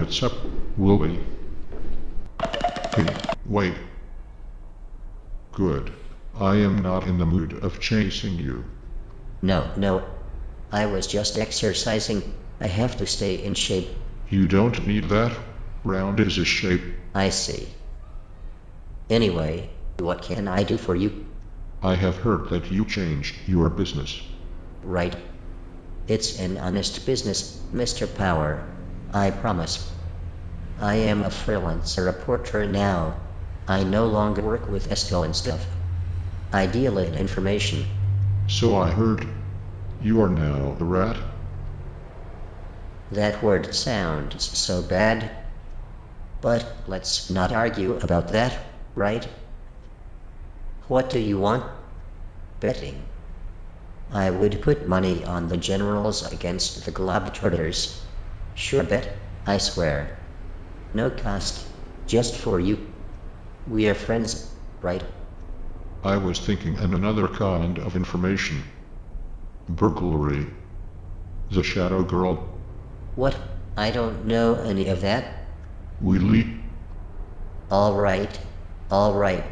what's up, Willie? Hey, wait. Good. I am not in the mood of chasing you. No, no. I was just exercising. I have to stay in shape. You don't need that. Round is a shape. I see. Anyway, what can I do for you? I have heard that you changed your business. Right. It's an honest business, Mr. Power. I promise. I am a freelance reporter now. I no longer work with Estel and stuff. I deal in information. So I heard. You are now the rat? That word sounds so bad. But let's not argue about that, right? What do you want? Betting. I would put money on the generals against the Globetrotters. Sure bet, I swear. No cost, just for you. We are friends, right? I was thinking in another kind of information. Burglary. The Shadow Girl. What? I don't know any of that. Willie. Alright, alright.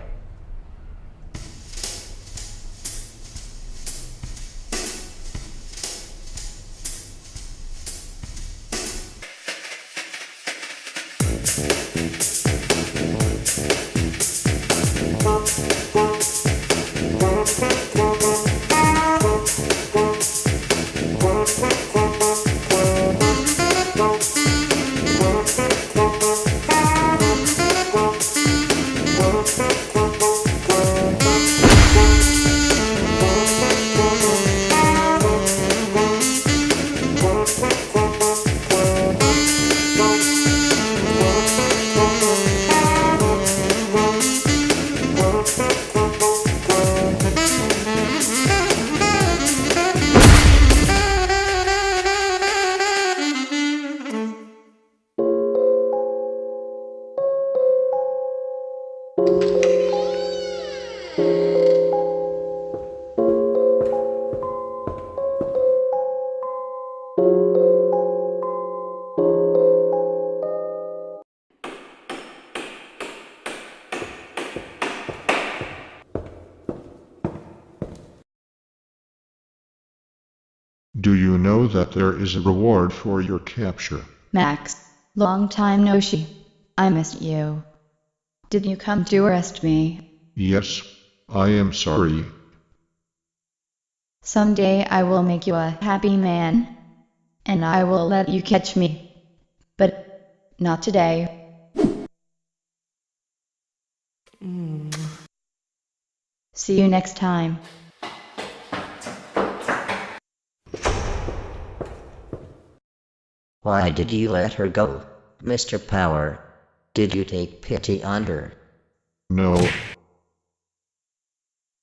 Do you know that there is a reward for your capture? Max, long time no see. I missed you. Did you come to arrest me? Yes, I am sorry. Someday I will make you a happy man. And I will let you catch me. But not today. See you next time. Why did you let her go, Mr. Power? Did you take pity on her? No.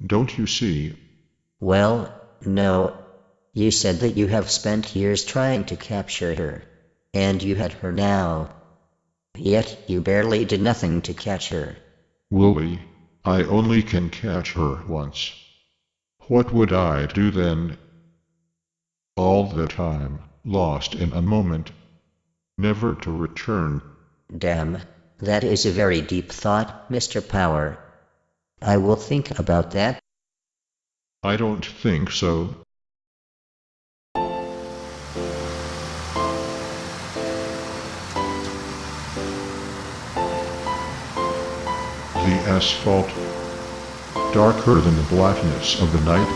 Don't you see? Well, no. You said that you have spent years trying to capture her. And you had her now. Yet you barely did nothing to catch her. Willie, I only can catch her once. What would I do then? All the time, lost in a moment. Never to return. Damn, that is a very deep thought, Mr. Power. I will think about that. I don't think so. The asphalt, darker than the blackness of the night.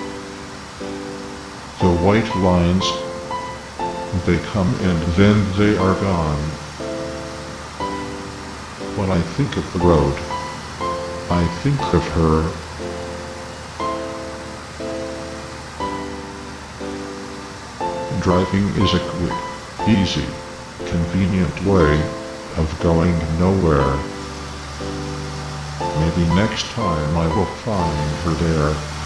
The white lines, they come and then they are gone. When I think of the road, I think of her. Driving is a quick, easy, convenient way of going nowhere. Maybe next time I will find her there.